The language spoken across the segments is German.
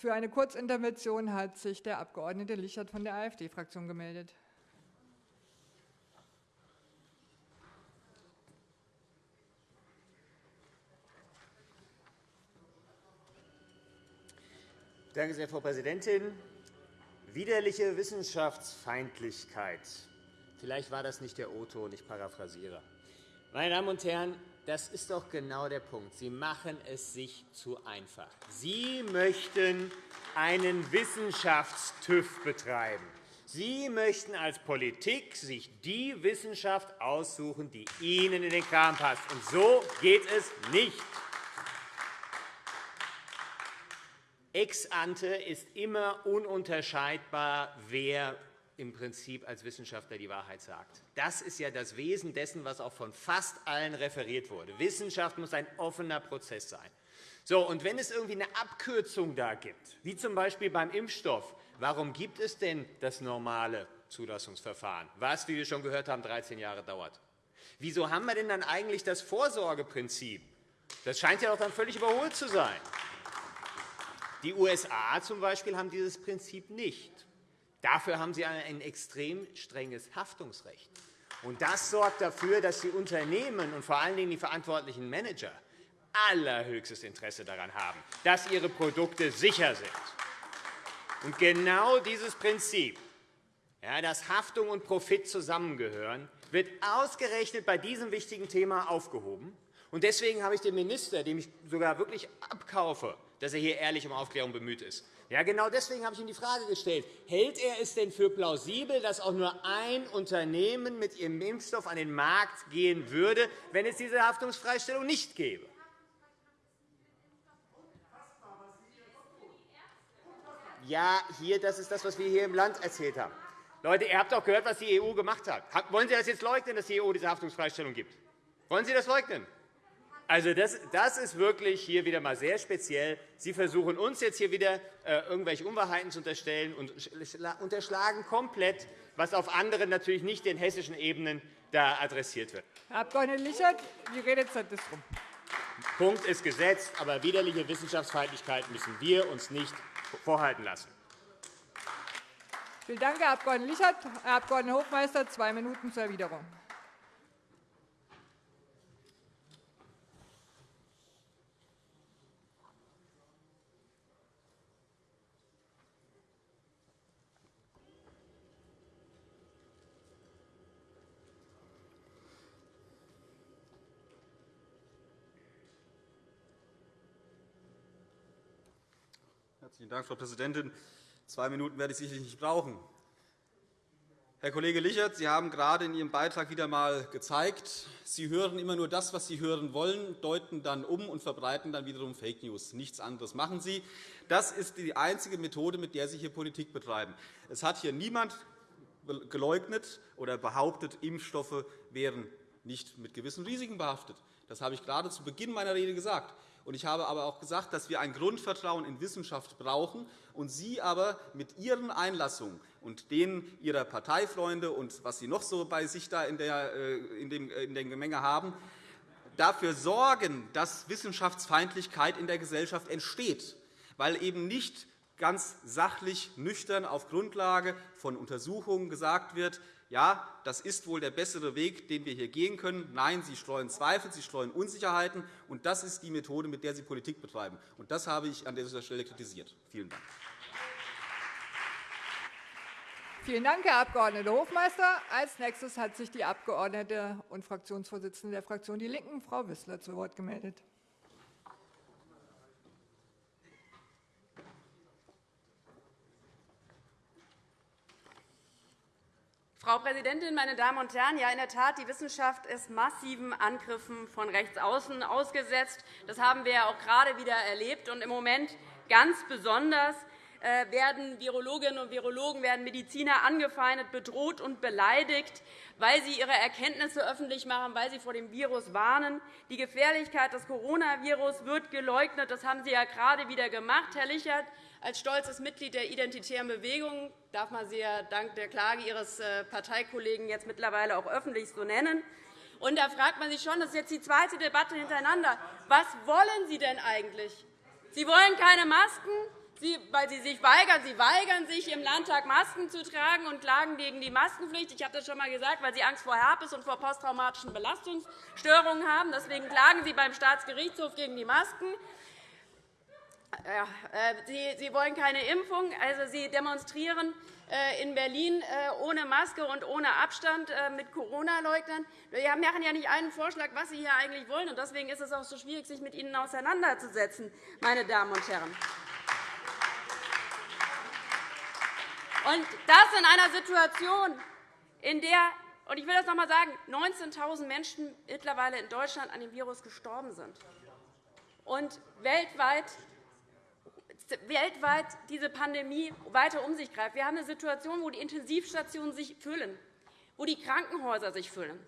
Für eine Kurzintervention hat sich der Abg. Lichert von der AfD-Fraktion gemeldet. Danke sehr, Frau Präsidentin. Widerliche Wissenschaftsfeindlichkeit. Vielleicht war das nicht der O-Ton, ich paraphrasiere. Meine Damen und Herren, das ist doch genau der Punkt. Sie machen es sich zu einfach. Sie möchten einen Wissenschaftstüv betreiben. Sie möchten als Politik sich die Wissenschaft aussuchen, die Ihnen in den Kram passt. Und so geht es nicht. Ex ante ist immer ununterscheidbar, wer im Prinzip als Wissenschaftler die Wahrheit sagt. Das ist ja das Wesen dessen, was auch von fast allen referiert wurde. Wissenschaft muss ein offener Prozess sein. So, und wenn es irgendwie eine Abkürzung da gibt, wie z.B. beim Impfstoff, warum gibt es denn das normale Zulassungsverfahren, was, wie wir schon gehört haben, 13 Jahre dauert? Wieso haben wir denn dann eigentlich das Vorsorgeprinzip? Das scheint ja auch dann völlig überholt zu sein. Die USA zum Beispiel haben dieses Prinzip nicht. Dafür haben sie ein extrem strenges Haftungsrecht. Das sorgt dafür, dass die Unternehmen und vor allen Dingen die verantwortlichen Manager allerhöchstes Interesse daran haben, dass ihre Produkte sicher sind. Genau dieses Prinzip, dass Haftung und Profit zusammengehören, wird ausgerechnet bei diesem wichtigen Thema aufgehoben. Deswegen habe ich den Minister, dem ich sogar wirklich abkaufe, dass er hier ehrlich um Aufklärung bemüht ist, ja, genau deswegen habe ich ihm die Frage gestellt. Hält er es denn für plausibel, dass auch nur ein Unternehmen mit ihrem Impfstoff an den Markt gehen würde, wenn es diese Haftungsfreistellung nicht gäbe? Ja, hier, das ist das, was wir hier im Land erzählt haben. Leute, ihr habt doch gehört, was die EU gemacht hat. Wollen Sie das jetzt leugnen, dass die EU diese Haftungsfreistellung gibt? Wollen Sie das leugnen? Also das, das ist wirklich hier wieder einmal sehr speziell. Sie versuchen uns jetzt hier wieder äh, irgendwelche Unwahrheiten zu unterstellen und unterschlagen komplett, was auf anderen, natürlich nicht den hessischen Ebenen da adressiert wird. Herr Abg. Lichert, die Redezeit ist rum. Punkt ist gesetzt, aber widerliche Wissenschaftsfeindlichkeit müssen wir uns nicht vorhalten lassen. Vielen Dank, Herr Abg. Lichert. Herr Abg. Hofmeister, zwei Minuten zur Erwiderung. Herzlichen Dank, Frau Präsidentin. Zwei Minuten werde ich sicherlich nicht brauchen. Herr Kollege Lichert, Sie haben gerade in Ihrem Beitrag wieder einmal gezeigt, Sie hören immer nur das, was Sie hören wollen, deuten dann um und verbreiten dann wiederum Fake News. Nichts anderes machen Sie. Das ist die einzige Methode, mit der Sie hier Politik betreiben. Es hat hier niemand geleugnet oder behauptet, Impfstoffe wären nicht mit gewissen Risiken behaftet. Das habe ich gerade zu Beginn meiner Rede gesagt. Ich habe aber auch gesagt, dass wir ein Grundvertrauen in Wissenschaft brauchen, und Sie aber mit Ihren Einlassungen und denen Ihrer Parteifreunde und was Sie noch so bei sich da in der, äh, in dem Gemenge haben, dafür sorgen, dass Wissenschaftsfeindlichkeit in der Gesellschaft entsteht, weil eben nicht ganz sachlich, nüchtern auf Grundlage von Untersuchungen gesagt wird, ja, das ist wohl der bessere Weg, den wir hier gehen können. Nein, Sie streuen Zweifel, Sie streuen Unsicherheiten, und das ist die Methode, mit der Sie Politik betreiben. Und das habe ich an dieser Stelle kritisiert. Vielen Dank. Vielen Dank, Herr Abg. Hofmeister. Als nächstes hat sich die Abgeordnete und Fraktionsvorsitzende der Fraktion Die Linken, Frau Wissler, zu Wort gemeldet. Frau Präsidentin, meine Damen und Herren! Ja, in der Tat, die Wissenschaft ist massiven Angriffen von rechts außen ausgesetzt. Das haben wir auch gerade wieder erlebt. Und Im Moment ganz besonders äh, werden Virologinnen und Virologen, werden Mediziner angefeindet, bedroht und beleidigt, weil sie ihre Erkenntnisse öffentlich machen, weil sie vor dem Virus warnen. Die Gefährlichkeit des Coronavirus wird geleugnet. Das haben Sie ja gerade wieder gemacht, Herr Lichert. Als stolzes Mitglied der Identitären Bewegung darf man Sie ja dank der Klage Ihres äh, Parteikollegen jetzt mittlerweile auch öffentlich so nennen. Und da fragt man sich schon, das ist jetzt die zweite Debatte hintereinander, was wollen Sie denn eigentlich? Sie wollen keine Masken, weil Sie sich weigern. Sie weigern sich, im Landtag Masken zu tragen und klagen gegen die Maskenpflicht. Ich habe das schon einmal gesagt, weil Sie Angst vor Herpes und vor posttraumatischen Belastungsstörungen haben. Deswegen klagen Sie beim Staatsgerichtshof gegen die Masken. Äh, Sie, wollen keine Impfung. Also, Sie demonstrieren äh, in Berlin äh, ohne Maske und ohne Abstand mit Corona-Leugnern. Wir machen ja nicht einen Vorschlag, was Sie hier eigentlich wollen. Deswegen ist es auch so schwierig, sich mit Ihnen auseinanderzusetzen, meine Damen und Herren. Und das in einer Situation, in der und ich will das noch einmal sagen, 19.000 Menschen mittlerweile in Deutschland an dem Virus gestorben sind. Und weltweit weltweit diese Pandemie weiter um sich greift. Wir haben eine Situation, wo die Intensivstationen sich füllen, wo die Krankenhäuser sich füllen,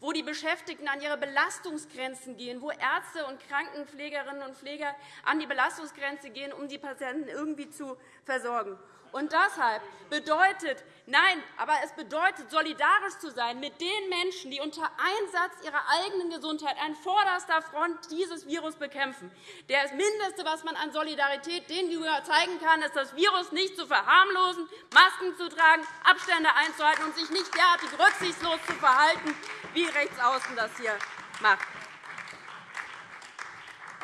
wo die Beschäftigten an ihre Belastungsgrenzen gehen, wo Ärzte und Krankenpflegerinnen und Pfleger an die Belastungsgrenze gehen, um die Patienten irgendwie zu versorgen. Und deshalb bedeutet, nein, aber es bedeutet, solidarisch zu sein mit den Menschen, die unter Einsatz ihrer eigenen Gesundheit an vorderster Front dieses Virus bekämpfen. Das Mindeste, was man an Solidarität denen zeigen kann, ist, das Virus nicht zu verharmlosen, Masken zu tragen, Abstände einzuhalten und sich nicht derartig rücksichtslos zu verhalten, wie Rechtsaußen das hier macht.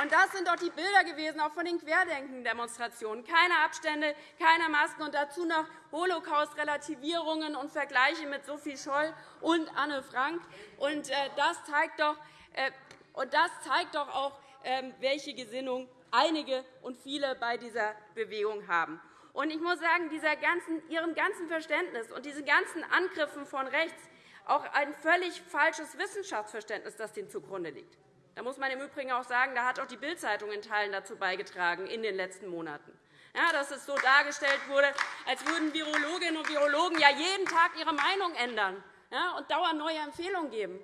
Und das sind doch die Bilder gewesen, auch von den Querdenken-Demonstrationen. Keine Abstände, keine Masken und dazu noch Holocaust-Relativierungen und Vergleiche mit Sophie Scholl und Anne Frank. Und äh, das zeigt doch, äh, und das zeigt doch auch, ähm, welche Gesinnung einige und viele bei dieser Bewegung haben. Und ich muss sagen, dieser ganzen, Ihrem ganzen Verständnis und diesen ganzen Angriffen von rechts auch ein völlig falsches Wissenschaftsverständnis, das dem zugrunde liegt. Da muss man im Übrigen auch sagen, da hat auch die Bild-Zeitung in Teilen dazu beigetragen in den letzten Monaten. Ja, dass es so dargestellt wurde, als würden Virologinnen und Virologen ja jeden Tag ihre Meinung ändern ja, und dauernd neue Empfehlungen geben.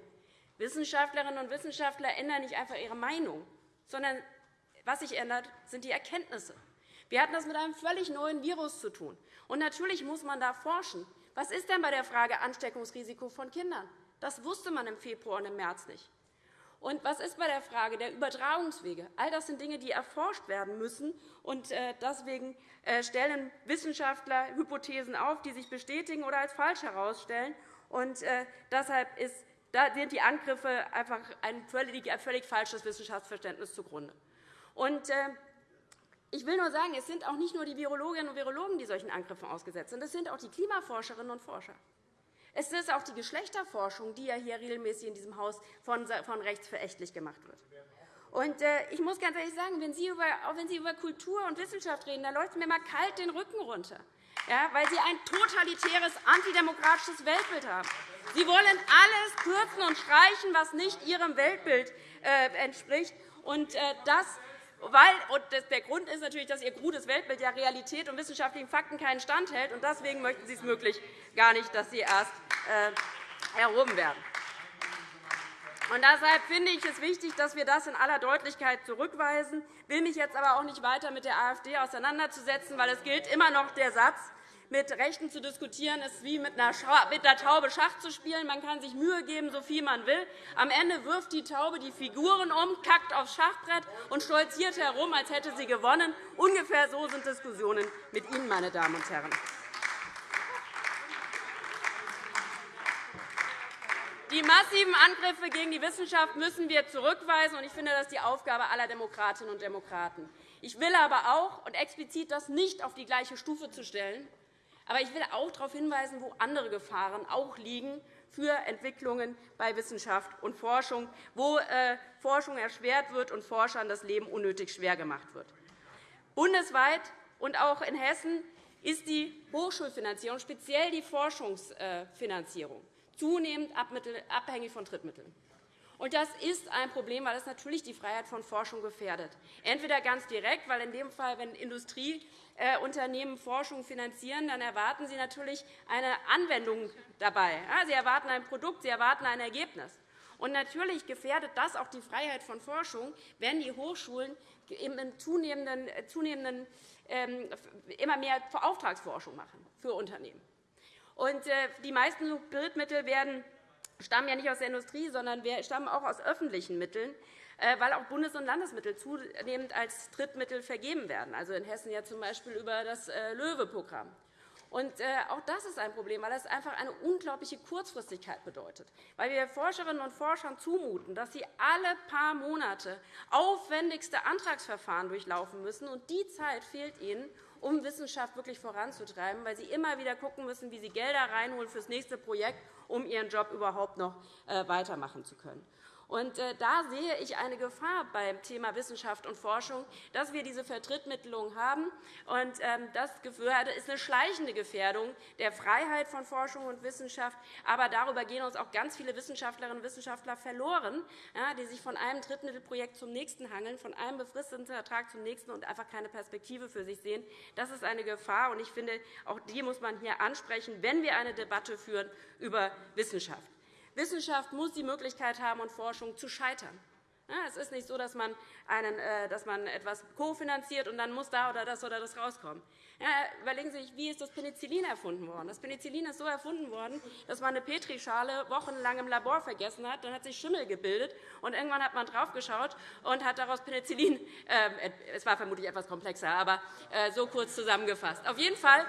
Wissenschaftlerinnen und Wissenschaftler ändern nicht einfach ihre Meinung, sondern was sich ändert, sind die Erkenntnisse. Wir hatten das mit einem völlig neuen Virus zu tun. Und natürlich muss man da forschen. Was ist denn bei der Frage Ansteckungsrisiko von Kindern? Das wusste man im Februar und im März nicht. Und was ist bei der Frage der Übertragungswege? All das sind Dinge, die erforscht werden müssen. Und äh, deswegen äh, stellen Wissenschaftler Hypothesen auf, die sich bestätigen oder als falsch herausstellen. Und äh, deshalb sind die Angriffe einfach ein völlig, ein völlig falsches Wissenschaftsverständnis zugrunde. Und ich will nur sagen, es sind auch nicht nur die Virologinnen und Virologen, die solchen Angriffen ausgesetzt sind. Es sind auch die Klimaforscherinnen und Forscher. Es ist auch die Geschlechterforschung, die ja hier regelmäßig in diesem Haus von rechts verächtlich gemacht wird. Und, äh, ich muss ganz ehrlich sagen, wenn Sie, über, auch wenn Sie über Kultur und Wissenschaft reden, da läuft mir mal kalt den Rücken runter, ja, weil Sie ein totalitäres, antidemokratisches Weltbild haben. Sie wollen alles kürzen und streichen, was nicht Ihrem Weltbild äh, entspricht. Und, äh, das weil, und der Grund ist natürlich, dass Ihr gutes Weltbild ja Realität und wissenschaftlichen Fakten keinen Stand hält. Und deswegen möchten Sie es möglich gar nicht, dass sie erst äh, erhoben werden. Und deshalb finde ich es wichtig, dass wir das in aller Deutlichkeit zurückweisen. Ich will mich jetzt aber auch nicht weiter mit der AfD auseinanderzusetzen, weil es gilt immer noch der Satz, mit Rechten zu diskutieren, ist wie mit einer, Taube Schach zu spielen. Man kann sich Mühe geben, so viel man will. Am Ende wirft die Taube die Figuren um, kackt aufs Schachbrett und stolziert herum, als hätte sie gewonnen. Ungefähr so sind Diskussionen mit Ihnen, meine Damen und Herren. Die massiven Angriffe gegen die Wissenschaft müssen wir zurückweisen. Ich finde, das ist die Aufgabe aller Demokratinnen und Demokraten. Ich will aber auch und explizit das nicht auf die gleiche Stufe zu stellen, aber ich will auch darauf hinweisen, wo andere Gefahren auch liegen für Entwicklungen bei Wissenschaft und Forschung, wo äh, Forschung erschwert wird und Forschern das Leben unnötig schwer gemacht wird. Bundesweit und auch in Hessen ist die Hochschulfinanzierung, speziell die Forschungsfinanzierung, zunehmend abhängig von Drittmitteln. Das ist ein Problem, weil es natürlich die Freiheit von Forschung gefährdet. Entweder ganz direkt, weil in dem Fall, wenn Industrieunternehmen Forschung finanzieren, dann erwarten sie natürlich eine Anwendung dabei. Sie erwarten ein Produkt, sie erwarten ein Ergebnis. Und natürlich gefährdet das auch die Freiheit von Forschung, wenn die Hochschulen im zunehmenden, zunehmenden ähm, immer mehr Auftragsforschung machen für Unternehmen. Und äh, die meisten Drittmittel werden stammen ja nicht aus der Industrie, sondern stammen auch aus öffentlichen Mitteln. Äh, weil auch Bundes- und Landesmittel zunehmend als Drittmittel vergeben werden, also in Hessen ja. B. über das äh, LOEWE-Programm. Und äh, auch das ist ein Problem, weil es einfach eine unglaubliche Kurzfristigkeit bedeutet. Weil wir Forscherinnen und Forschern zumuten, dass sie alle paar Monate aufwendigste Antragsverfahren durchlaufen müssen. Und die Zeit fehlt ihnen, um Wissenschaft wirklich voranzutreiben, weil sie immer wieder schauen müssen, wie sie Gelder reinholen für das nächste Projekt, um ihren Job überhaupt noch weitermachen zu können. Äh, da sehe ich eine Gefahr beim Thema Wissenschaft und Forschung, dass wir diese Vertrittmittelung haben. Ähm, das ist eine schleichende Gefährdung der Freiheit von Forschung und Wissenschaft. Aber darüber gehen uns auch ganz viele Wissenschaftlerinnen und Wissenschaftler verloren, die sich von einem Drittmittelprojekt zum nächsten hangeln, von einem befristeten Vertrag zum nächsten und einfach keine Perspektive für sich sehen. Das ist eine Gefahr. Und ich finde, auch die muss man hier ansprechen, wenn wir eine Debatte führen über Wissenschaft. Wissenschaft muss die Möglichkeit haben, und Forschung zu scheitern. Es ist nicht so, dass man, einen, äh, dass man etwas kofinanziert und dann muss da oder das oder das rauskommen. Überlegen Sie sich, wie ist das Penicillin erfunden worden? Das Penicillin ist so erfunden worden, dass man eine Petrischale wochenlang im Labor vergessen hat. Dann hat sich Schimmel gebildet, und irgendwann hat man draufgeschaut und hat daraus Penicillin. Äh, es war vermutlich etwas komplexer, aber äh, so kurz zusammengefasst. Auf jeden Fall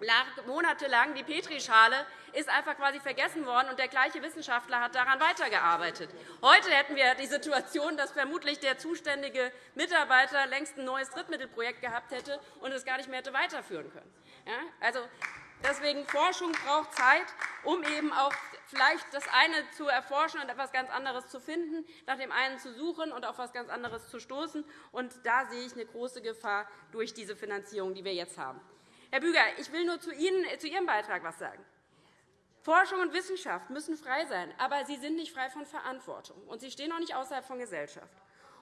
lag monatelang die Petrischale ist einfach quasi vergessen worden, und der gleiche Wissenschaftler hat daran weitergearbeitet. Heute hätten wir die Situation, dass vermutlich der zuständige Mitarbeiter längst ein neues Drittmittelprojekt gehabt hätte und es gar nicht mehr hätte weiterführen können. Also, deswegen Forschung braucht Zeit, um eben auch vielleicht das eine zu erforschen und etwas ganz anderes zu finden, nach dem einen zu suchen und auf etwas ganz anderes zu stoßen. Und da sehe ich eine große Gefahr durch diese Finanzierung, die wir jetzt haben. Herr Büger, ich will nur zu, Ihnen, zu Ihrem Beitrag etwas sagen. Forschung und Wissenschaft müssen frei sein, aber sie sind nicht frei von Verantwortung, und sie stehen auch nicht außerhalb von Gesellschaft.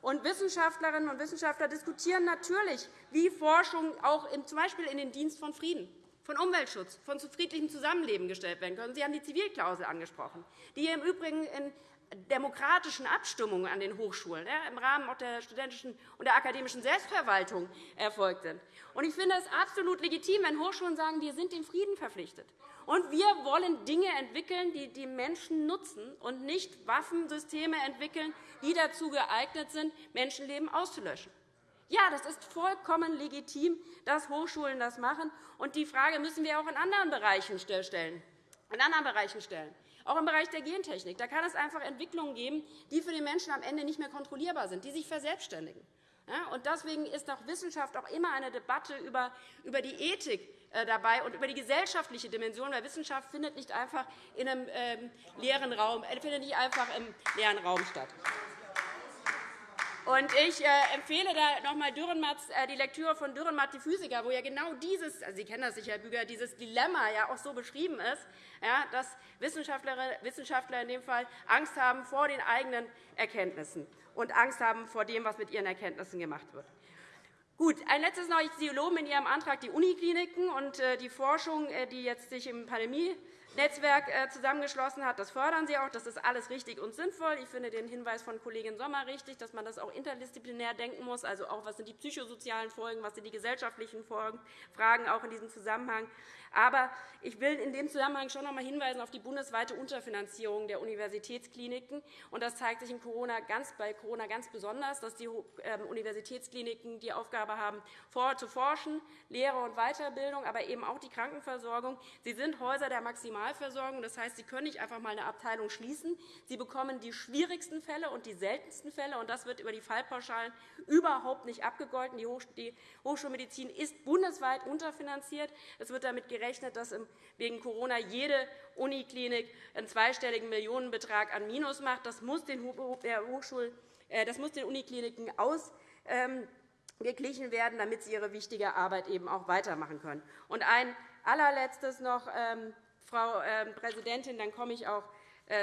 Und Wissenschaftlerinnen und Wissenschaftler diskutieren natürlich, wie Forschung auch z. B. in den Dienst von Frieden, von Umweltschutz, von friedlichem Zusammenleben gestellt werden können. Sie haben die Zivilklausel angesprochen, die im Übrigen in demokratischen Abstimmungen an den Hochschulen im Rahmen der studentischen und der akademischen Selbstverwaltung erfolgt sind. Ich finde es absolut legitim, wenn Hochschulen sagen, wir sind dem Frieden verpflichtet. Und wir wollen Dinge entwickeln, die die Menschen nutzen, und nicht Waffensysteme entwickeln, die dazu geeignet sind, Menschenleben auszulöschen. Ja, das ist vollkommen legitim, dass Hochschulen das machen. Und die Frage müssen wir auch in anderen Bereichen stellen. In anderen Bereichen stellen. Auch im Bereich der Gentechnik. Da kann es einfach Entwicklungen geben, die für den Menschen am Ende nicht mehr kontrollierbar sind, die sich verselbstständigen. Und deswegen ist auch Wissenschaft auch immer eine Debatte über die Ethik dabei und über die gesellschaftliche Dimension, weil Wissenschaft findet nicht einfach in einem ähm, leeren Raum, äh, findet nicht einfach im leeren Raum statt. Und ich äh, empfehle da noch einmal die Lektüre von Dürrenmatt, die Physiker, wo ja genau dieses, also Sie kennen das sicher, Herr Büger, dieses Dilemma ja auch so beschrieben ist, dass Wissenschaftler in dem Fall Angst haben vor den eigenen Erkenntnissen und Angst haben vor dem, was mit ihren Erkenntnissen gemacht wird. Gut, ein letztes noch. Sie loben in Ihrem Antrag die Unikliniken und äh, die Forschung, äh, die jetzt sich im Pandemie-Netzwerk äh, zusammengeschlossen hat. Das fördern Sie auch. Das ist alles richtig und sinnvoll. Ich finde den Hinweis von Kollegin Sommer richtig, dass man das auch interdisziplinär denken muss, also auch was sind die psychosozialen Folgen, was sind die gesellschaftlichen Fragen auch in diesem Zusammenhang. Aber ich will in dem Zusammenhang schon noch einmal hinweisen auf die bundesweite Unterfinanzierung der Universitätskliniken. Das zeigt sich in Corona ganz, bei Corona ganz besonders, dass die ähm, Universitätskliniken die Aufgabe haben, zu forschen, Lehre und Weiterbildung, aber eben auch die Krankenversorgung. Sie sind Häuser der Maximalversorgung. Das heißt, Sie können nicht einfach einmal eine Abteilung schließen. Sie bekommen die schwierigsten Fälle und die seltensten Fälle. und Das wird über die Fallpauschalen überhaupt nicht abgegolten. Die Hochschulmedizin ist bundesweit unterfinanziert. Es wird damit gerechnet, dass wegen Corona jede Uniklinik einen zweistelligen Millionenbetrag an Minus macht. Das muss den, Hochschul äh, das muss den Unikliniken ausgeglichen werden, damit sie ihre wichtige Arbeit eben auch weitermachen können. Und ein allerletztes noch, ähm, Frau ähm, Präsidentin, dann komme ich auch äh,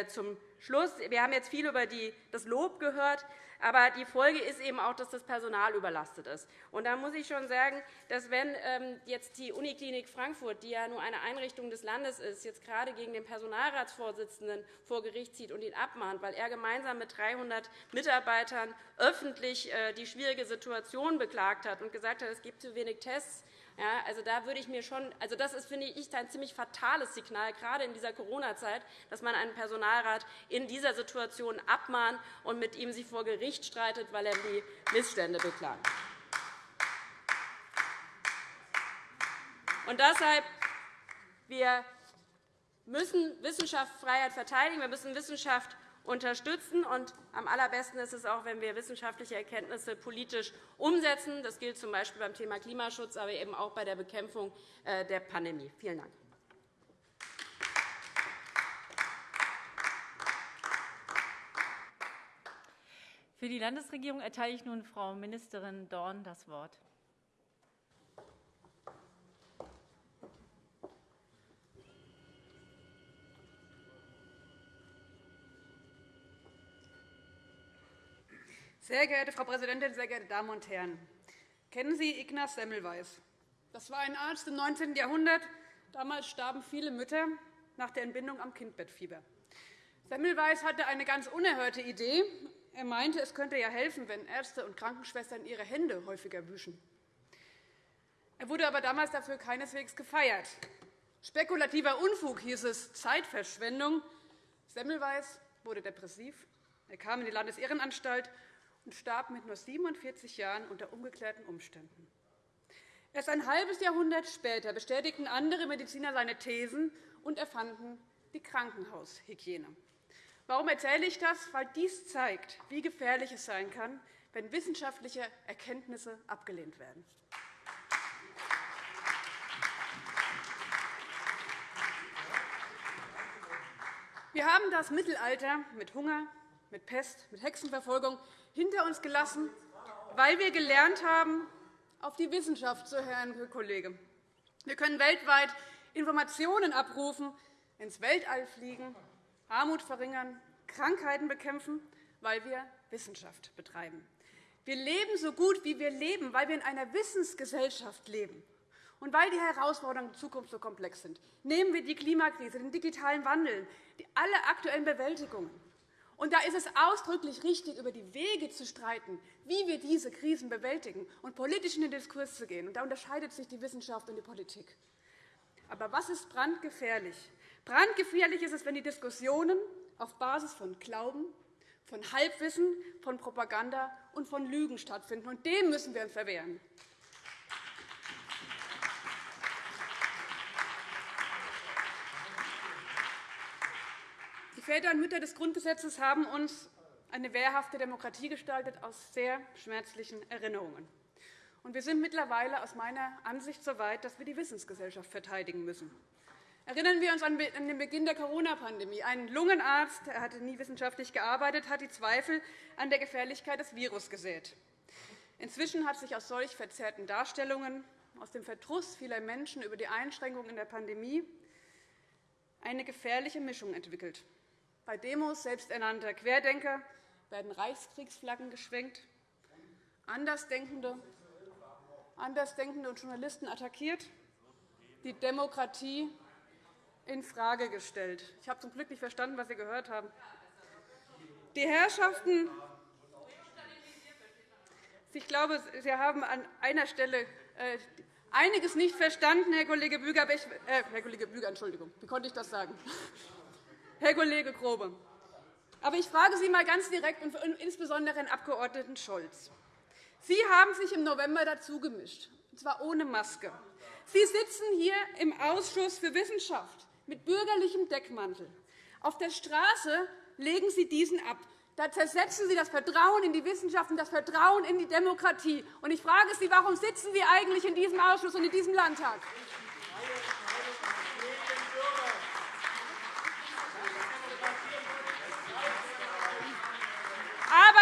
zum Schluss. Wir haben jetzt viel über das Lob gehört. Aber die Folge ist eben auch, dass das Personal überlastet ist. Und da muss ich schon sagen, dass wenn ähm, jetzt die Uniklinik Frankfurt, die ja nur eine Einrichtung des Landes ist, jetzt gerade gegen den Personalratsvorsitzenden vor Gericht zieht und ihn abmahnt, weil er gemeinsam mit 300 Mitarbeitern öffentlich äh, die schwierige Situation beklagt hat und gesagt hat, es gibt zu wenig Tests, Ja, also da würde ich mir schon, also das ist, finde ich, ein ziemlich fatales Signal, gerade in dieser Corona-Zeit, dass man einen Personalrat in dieser Situation abmahnt und mit ihm sich vor Gericht streitet, weil er die Missstände beklagt. Und deshalb, wir müssen Wissenschaftsfreiheit verteidigen, wir müssen Wissenschaft unterstützen. Und am allerbesten ist es auch, wenn wir wissenschaftliche Erkenntnisse politisch umsetzen. Das gilt z. B. beim Thema Klimaschutz, aber eben auch bei der Bekämpfung äh, der Pandemie. Vielen Dank. Für die Landesregierung erteile ich nun Frau Ministerin Dorn das Wort. Sehr geehrte Frau Präsidentin, sehr geehrte Damen und Herren! Kennen Sie Ignaz Semmelweis? Das war ein Arzt im 19. Jahrhundert. Damals starben viele Mütter nach der Entbindung am Kindbettfieber. Semmelweis hatte eine ganz unerhörte Idee. Er meinte, es könnte ja helfen, wenn Ärzte und Krankenschwestern ihre Hände häufiger wüschen. Er wurde aber damals dafür keineswegs gefeiert. Spekulativer Unfug hieß es, Zeitverschwendung. Semmelweis wurde depressiv. Er kam in die Landesehrenanstalt und starb mit nur 47 Jahren unter ungeklärten Umständen. Erst ein halbes Jahrhundert später bestätigten andere Mediziner seine Thesen und erfanden die Krankenhaushygiene. Warum erzähle ich das? Weil dies zeigt, wie gefährlich es sein kann, wenn wissenschaftliche Erkenntnisse abgelehnt werden. Wir haben das Mittelalter mit Hunger, mit Pest, mit Hexenverfolgung hinter uns gelassen, weil wir gelernt haben, auf die Wissenschaft zu hören, Herr Kollege. Wir können weltweit Informationen abrufen, ins Weltall fliegen, Armut verringern, Krankheiten bekämpfen, weil wir Wissenschaft betreiben. Wir leben so gut, wie wir leben, weil wir in einer Wissensgesellschaft leben. Und weil die Herausforderungen der Zukunft so komplex sind, nehmen wir die Klimakrise, den digitalen Wandel, alle aktuellen Bewältigungen. Und da ist es ausdrücklich richtig, über die Wege zu streiten, wie wir diese Krisen bewältigen und politisch in den Diskurs zu gehen. Da unterscheidet sich die Wissenschaft und die Politik. Aber was ist brandgefährlich? Brandgefährlich ist es, wenn die Diskussionen auf Basis von Glauben, von Halbwissen, von Propaganda und von Lügen stattfinden. Und dem müssen wir uns verwehren. Väter und Mütter des Grundgesetzes haben uns eine wehrhafte Demokratie gestaltet aus sehr schmerzlichen Erinnerungen. wir sind mittlerweile aus meiner Ansicht so weit, dass wir die Wissensgesellschaft verteidigen müssen. Erinnern wir uns an den Beginn der Corona-Pandemie. Ein Lungenarzt, er hatte nie wissenschaftlich gearbeitet, hat die Zweifel an der Gefährlichkeit des Virus gesät. Inzwischen hat sich aus solch verzerrten Darstellungen, aus dem Verdruss vieler Menschen über die Einschränkungen in der Pandemie eine gefährliche Mischung entwickelt. Bei Demos selbsternannter Querdenker werden Reichskriegsflaggen geschwenkt, Andersdenkende, Andersdenkende und Journalisten attackiert, die Demokratie infrage gestellt. Ich habe zum Glück nicht verstanden, was Sie gehört haben. Die Herrschaften ich glaube, Sie haben an einer Stelle äh, einiges nicht verstanden, Herr Kollege Büger. Ich, äh, Herr Kollege Büger, Entschuldigung, wie konnte ich das sagen? Herr Kollege Grobe. Aber ich frage Sie einmal ganz direkt, und insbesondere Herrn Abg. Scholz. Sie haben sich im November dazugemischt, und zwar ohne Maske. Sie sitzen hier im Ausschuss für Wissenschaft mit bürgerlichem Deckmantel. Auf der Straße legen Sie diesen ab. Da zersetzen Sie das Vertrauen in die Wissenschaft und das Vertrauen in die Demokratie. Und ich frage Sie, warum sitzen Sie eigentlich in diesem Ausschuss und in diesem Landtag? Aber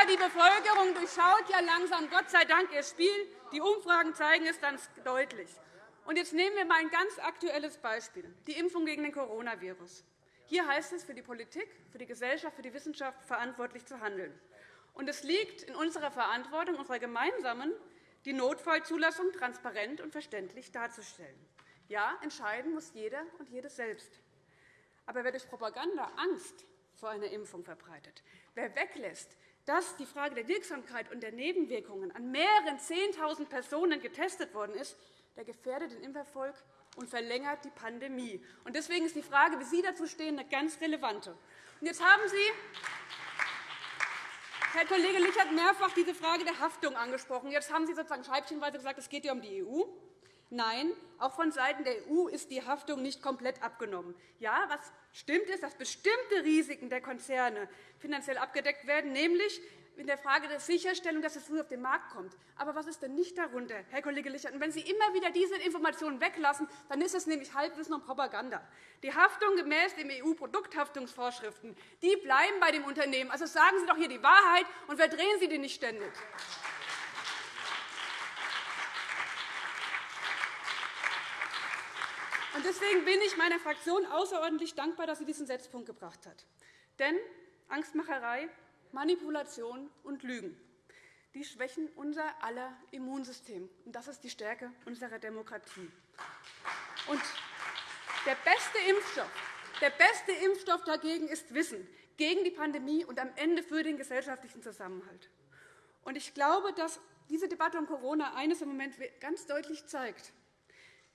die Bevölkerung durchschaut ja langsam, Gott sei Dank, ihr Spiel. Die Umfragen zeigen es ganz deutlich. Und jetzt nehmen wir einmal ein ganz aktuelles Beispiel, die Impfung gegen den Coronavirus. Hier heißt es, für die Politik, für die Gesellschaft, für die Wissenschaft verantwortlich zu handeln. Und es liegt in unserer Verantwortung, unserer gemeinsamen, die Notfallzulassung transparent und verständlich darzustellen. Ja, entscheiden muss jeder und jede selbst. Aber wer durch Propaganda Angst vor einer Impfung verbreitet, wer weglässt, dass die Frage der Wirksamkeit und der Nebenwirkungen an mehreren 10.000 Personen getestet worden ist, der gefährdet den Impferfolg und verlängert die Pandemie. Deswegen ist die Frage, wie Sie dazu stehen, eine ganz relevante. Jetzt haben Sie, Herr Kollege Lichert, mehrfach diese Frage der Haftung angesprochen. Jetzt haben Sie sozusagen scheibchenweise gesagt, es geht ja um die EU. Nein, auch von Seiten der EU ist die Haftung nicht komplett abgenommen. Ja, was stimmt ist, dass bestimmte Risiken der Konzerne finanziell abgedeckt werden, nämlich in der Frage der Sicherstellung, dass es früh auf den Markt kommt. Aber was ist denn nicht darunter, Herr Kollege Lichert? Und wenn Sie immer wieder diese Informationen weglassen, dann ist es nämlich Halbwissen und Propaganda. Die Haftung gemäß den EU-Produkthaftungsvorschriften die bleiben bei dem Unternehmen. Also sagen Sie doch hier die Wahrheit und verdrehen Sie die nicht ständig. Deswegen bin ich meiner Fraktion außerordentlich dankbar, dass sie diesen Setzpunkt gebracht hat. Denn Angstmacherei Manipulation und Lügen. Die schwächen unser aller Immunsystem. Und das ist die Stärke unserer Demokratie. Und der beste Impfstoff, der beste Impfstoff dagegen ist Wissen gegen die Pandemie und am Ende für den gesellschaftlichen Zusammenhalt. Und ich glaube, dass diese Debatte um Corona eines im Moment ganz deutlich zeigt.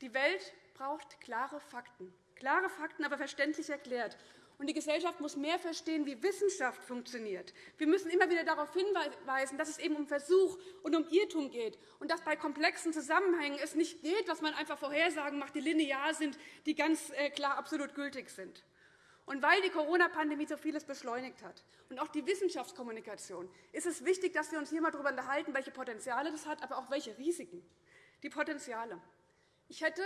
Die Welt braucht klare Fakten, klare Fakten, aber verständlich erklärt. Die Gesellschaft muss mehr verstehen, wie Wissenschaft funktioniert. Wir müssen immer wieder darauf hinweisen, dass es eben um Versuch und um Irrtum geht und dass bei komplexen Zusammenhängen es nicht geht, dass man einfach Vorhersagen macht, die linear sind, die ganz äh, klar absolut gültig sind. Und weil die Corona-Pandemie so vieles beschleunigt hat und auch die Wissenschaftskommunikation, ist es wichtig, dass wir uns hier einmal darüber unterhalten, welche Potenziale das hat, aber auch welche Risiken. Die Potenziale. Ich hätte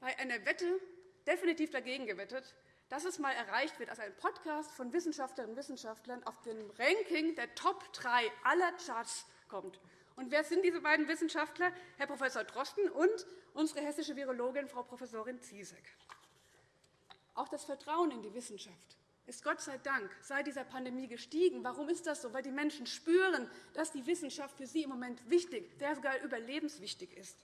bei einer Wette definitiv dagegen gewettet, dass es einmal erreicht wird, als ein Podcast von Wissenschaftlerinnen und Wissenschaftlern auf dem Ranking der Top 3 aller Charts kommt. Und wer sind diese beiden Wissenschaftler? Herr Prof. Drosten und unsere hessische Virologin, Frau Prof. Ziesek. Auch das Vertrauen in die Wissenschaft ist Gott sei Dank seit dieser Pandemie gestiegen. Warum ist das so? Weil die Menschen spüren, dass die Wissenschaft für sie im Moment wichtig, ja sogar überlebenswichtig ist.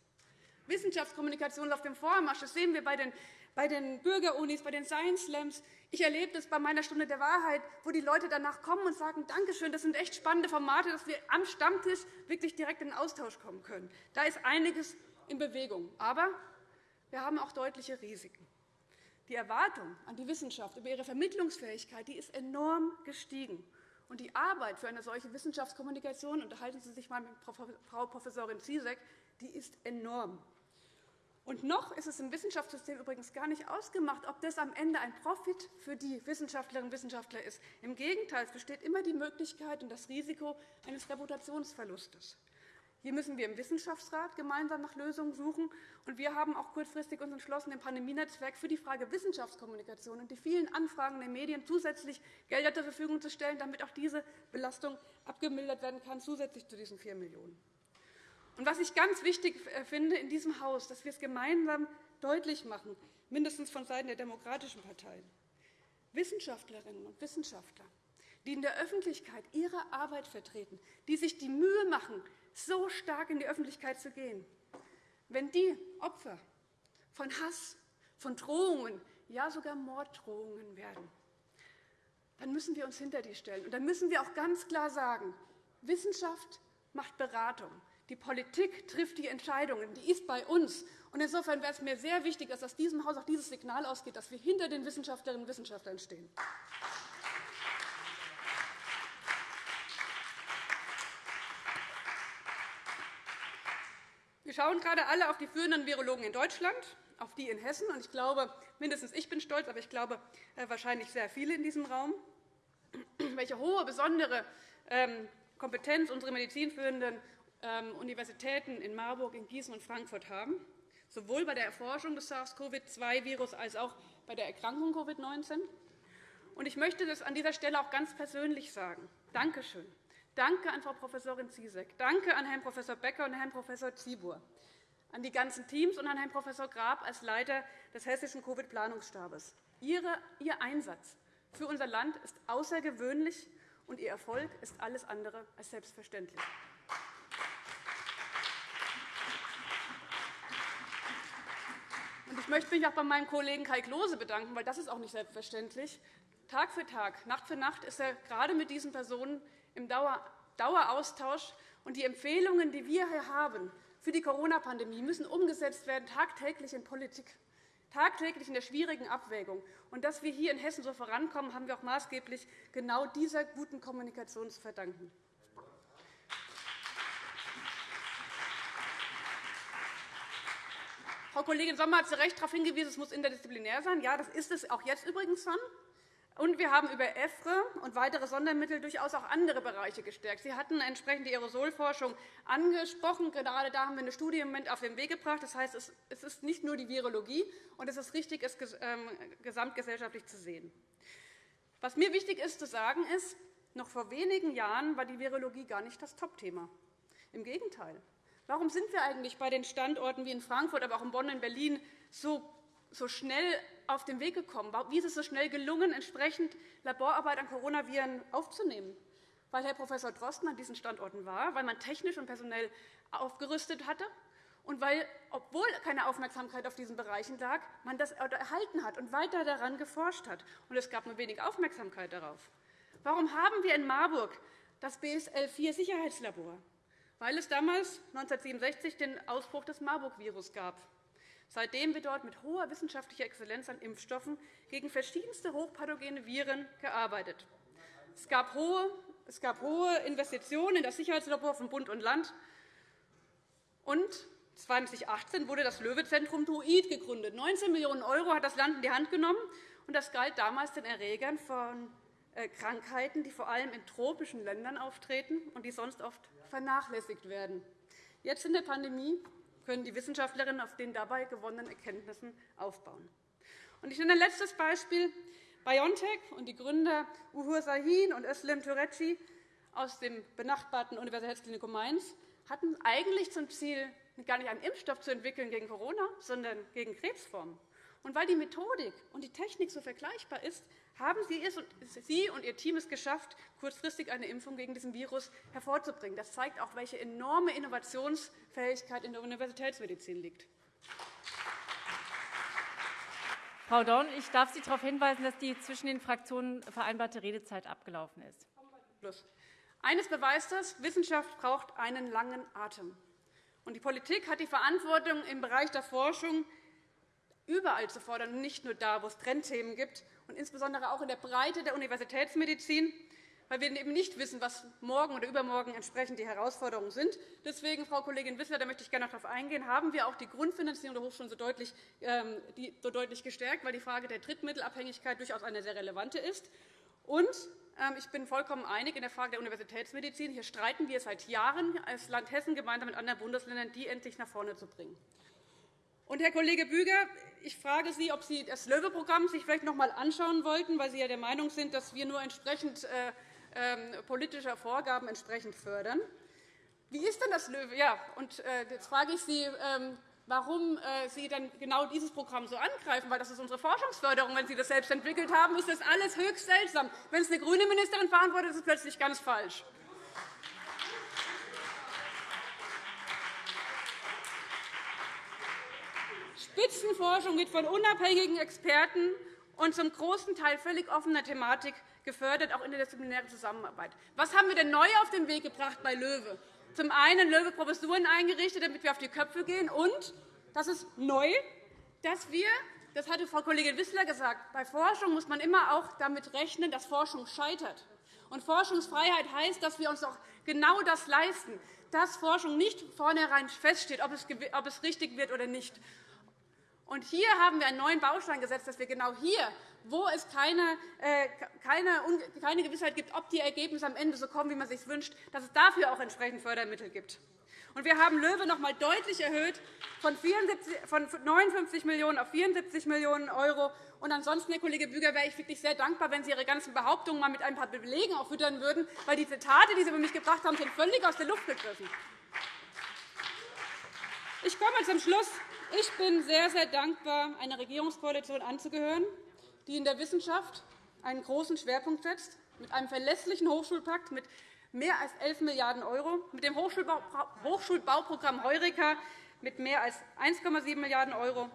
Wissenschaftskommunikation auf dem Vormarsch. Das sehen wir bei den bei den Bürgerunis, bei den Science Slams. Ich erlebe das bei meiner Stunde der Wahrheit, wo die Leute danach kommen und sagen, Dankeschön, das sind echt spannende Formate, dass wir am Stammtisch wirklich direkt in den Austausch kommen können. Da ist einiges in Bewegung. Aber wir haben auch deutliche Risiken. Die Erwartung an die Wissenschaft über ihre Vermittlungsfähigkeit die ist enorm gestiegen. Und die Arbeit für eine solche Wissenschaftskommunikation, unterhalten Sie sich einmal mit Frau Professorin Ziesek, die ist enorm. Und noch ist es im Wissenschaftssystem übrigens gar nicht ausgemacht, ob das am Ende ein Profit für die Wissenschaftlerinnen und Wissenschaftler ist. Im Gegenteil, es besteht immer die Möglichkeit und das Risiko eines Reputationsverlustes. Hier müssen wir im Wissenschaftsrat gemeinsam nach Lösungen suchen. Und wir haben auch kurzfristig uns entschlossen, im Pandemienetzwerk für die Frage Wissenschaftskommunikation und die vielen Anfragen der Medien zusätzlich Gelder zur Verfügung zu stellen, damit auch diese Belastung abgemildert werden kann, zusätzlich zu diesen 4 Millionen €. Und was ich ganz wichtig äh, finde in diesem Haus, dass wir es gemeinsam deutlich machen, mindestens von Seiten der demokratischen Parteien. Wissenschaftlerinnen und Wissenschaftler, die in der Öffentlichkeit ihre Arbeit vertreten, die sich die Mühe machen, so stark in die Öffentlichkeit zu gehen, wenn die Opfer von Hass, von Drohungen, ja sogar Morddrohungen werden, dann müssen wir uns hinter die stellen. Und dann müssen wir auch ganz klar sagen, Wissenschaft macht Beratung. Die Politik trifft die Entscheidungen. Die ist bei uns. Und insofern wäre es mir sehr wichtig, dass aus diesem Haus auch dieses Signal ausgeht, dass wir hinter den Wissenschaftlerinnen und Wissenschaftlern stehen. Wir schauen gerade alle auf die führenden Virologen in Deutschland, auf die in Hessen. Und ich glaube, mindestens ich bin stolz, aber ich glaube äh, wahrscheinlich sehr viele in diesem Raum, welche hohe, besondere ähm, Kompetenz unsere medizinführenden Universitäten in Marburg, in Gießen und Frankfurt haben, sowohl bei der Erforschung des SARS-CoV-2-Virus als auch bei der Erkrankung Covid-19. Ich möchte das an dieser Stelle auch ganz persönlich sagen. Danke schön. Danke an Frau Prof. Ziesek, danke an Herrn Prof. Becker und Herrn Prof. Zibur, an die ganzen Teams und an Herrn Prof. Grab als Leiter des Hessischen Covid-Planungsstabes. Ihr Einsatz für unser Land ist außergewöhnlich, und Ihr Erfolg ist alles andere als selbstverständlich. Ich möchte mich auch bei meinem Kollegen Kai Klose bedanken, weil das ist auch nicht selbstverständlich. Tag für Tag, Nacht für Nacht ist er gerade mit diesen Personen im Daueraustausch. Und die Empfehlungen, die wir hier haben für die Corona-Pandemie müssen umgesetzt werden, tagtäglich in Politik, tagtäglich in der schwierigen Abwägung. Und dass wir hier in Hessen so vorankommen, haben wir auch maßgeblich genau dieser guten Kommunikation zu verdanken. Frau Kollegin Sommer hat zu Recht darauf hingewiesen, es muss interdisziplinär sein. Ja, das ist es auch jetzt übrigens schon. Und wir haben über EFRE und weitere Sondermittel durchaus auch andere Bereiche gestärkt. Sie hatten entsprechend die Aerosolforschung angesprochen. Gerade da haben wir eine Studie im Moment auf den Weg gebracht. Das heißt, es ist nicht nur die Virologie, und es ist richtig, es ähm, gesamtgesellschaftlich zu sehen. Was mir wichtig ist zu sagen, ist, noch vor wenigen Jahren war die Virologie gar nicht das Topthema. Im Gegenteil. Warum sind wir eigentlich bei den Standorten wie in Frankfurt, aber auch in Bonn und Berlin so so schnell auf den Weg gekommen? Wie ist es so schnell gelungen, entsprechend Laborarbeit an Coronaviren aufzunehmen? Weil Herr Prof. Drosten an diesen Standorten war, weil man technisch und personell aufgerüstet hatte und weil, obwohl keine Aufmerksamkeit auf diesen Bereichen lag, man das erhalten hat und weiter daran geforscht hat. Und es gab nur wenig Aufmerksamkeit darauf. Warum haben wir in Marburg das BSL-4-Sicherheitslabor? Weil es damals 1967 den Ausbruch des Marburg-Virus gab. Seitdem wird dort mit hoher wissenschaftlicher Exzellenz an Impfstoffen gegen verschiedenste hochpathogene Viren gearbeitet. Es gab hohe, es gab hohe Investitionen in das Sicherheitslabor von Bund und Land. Und 2018 wurde das Löwe-Zentrum Druid gegründet. 19 Millionen € hat das Land in die Hand genommen. Und das galt damals den Erregern von äh, Krankheiten, die vor allem in tropischen Ländern auftreten und die sonst oft vernachlässigt werden. Jetzt in der Pandemie können die Wissenschaftlerinnen auf den dabei gewonnenen Erkenntnissen aufbauen. Ich nenne ein letztes Beispiel. BioNTech und die Gründer Uhur Sahin und Özlem Türeci aus dem benachbarten Universitätsklinikum Mainz hatten eigentlich zum Ziel, gar nicht einen Impfstoff zu entwickeln gegen Corona, sondern gegen Krebsformen. Und weil die Methodik und die Technik so vergleichbar ist, haben Sie und Ihr Team es geschafft, kurzfristig eine Impfung gegen diesen Virus hervorzubringen. Das zeigt auch, welche enorme Innovationsfähigkeit in der Universitätsmedizin liegt. Frau Dorn, ich darf Sie darauf hinweisen, dass die zwischen den Fraktionen vereinbarte Redezeit abgelaufen ist. Eines beweist das, Wissenschaft braucht einen langen Atem. die Politik hat die Verantwortung im Bereich der Forschung, überall zu fordern, nicht nur da, wo es Trendthemen gibt, und insbesondere auch in der Breite der Universitätsmedizin, weil wir eben nicht wissen, was morgen oder übermorgen entsprechend die Herausforderungen sind. Deswegen, Frau Kollegin Wissler, da möchte ich gerne darauf eingehen, haben wir auch die Grundfinanzierung der Hochschulen so deutlich, ähm, so deutlich gestärkt, weil die Frage der Drittmittelabhängigkeit durchaus eine sehr relevante ist. Und ähm, ich bin vollkommen einig in der Frage der Universitätsmedizin. Hier streiten wir seit Jahren als Land Hessen gemeinsam mit anderen Bundesländern, die endlich nach vorne zu bringen. Und, Herr Kollege Büger, ich frage Sie, ob Sie das Löwe-Programm sich vielleicht noch einmal anschauen wollten, weil Sie ja der Meinung sind, dass wir nur entsprechend äh, äh, politischer Vorgaben entsprechend fördern. Wie ist denn das Löwe? Ja, und äh, jetzt frage ich Sie, ähm, warum äh, Sie dann genau dieses Programm so angreifen, weil das ist unsere Forschungsförderung. Wenn Sie das selbst entwickelt haben, ist das alles höchst seltsam. Wenn es eine grüne Ministerin verantwortet, ist es plötzlich ganz falsch. Spitzenforschung wird von unabhängigen Experten und zum großen Teil völlig offener Thematik gefördert, auch interdisziplinäre Zusammenarbeit. Was haben wir denn neu auf den Weg gebracht bei LOEWE? Zum einen LOEWE-Professuren eingerichtet, damit wir auf die Köpfe gehen. Und, das ist neu, dass wir, das hatte Frau Kollegin Wissler gesagt, bei Forschung muss man immer auch damit rechnen, dass Forschung scheitert. Und Forschungsfreiheit heißt, dass wir uns auch genau das leisten, dass Forschung nicht vornherein feststeht, ob es richtig wird oder nicht. Und hier haben wir einen neuen Baustein gesetzt, dass wir genau hier, wo es keine, äh, keine, keine Gewissheit gibt, ob die Ergebnisse am Ende so kommen, wie man sich wünscht, dass es dafür auch entsprechend Fördermittel gibt. Und wir haben LOEWE noch einmal deutlich erhöht von 59 Millionen € auf 74 Millionen €. Und ansonsten, Herr Kollege Büger, wäre ich wirklich sehr dankbar, wenn Sie Ihre ganzen Behauptungen mal mit ein paar Belegen auffüttern würden, weil die Zitate, die Sie über mich gebracht haben, sind völlig aus der Luft gegriffen. Ich komme zum Schluss. Ich bin sehr, sehr dankbar, einer Regierungskoalition anzugehören, die in der Wissenschaft einen großen Schwerpunkt setzt, mit einem verlässlichen Hochschulpakt mit mehr als 11 Milliarden €, mit dem Hochschulbauprogramm Heureka mit mehr als 1,7 Milliarden €,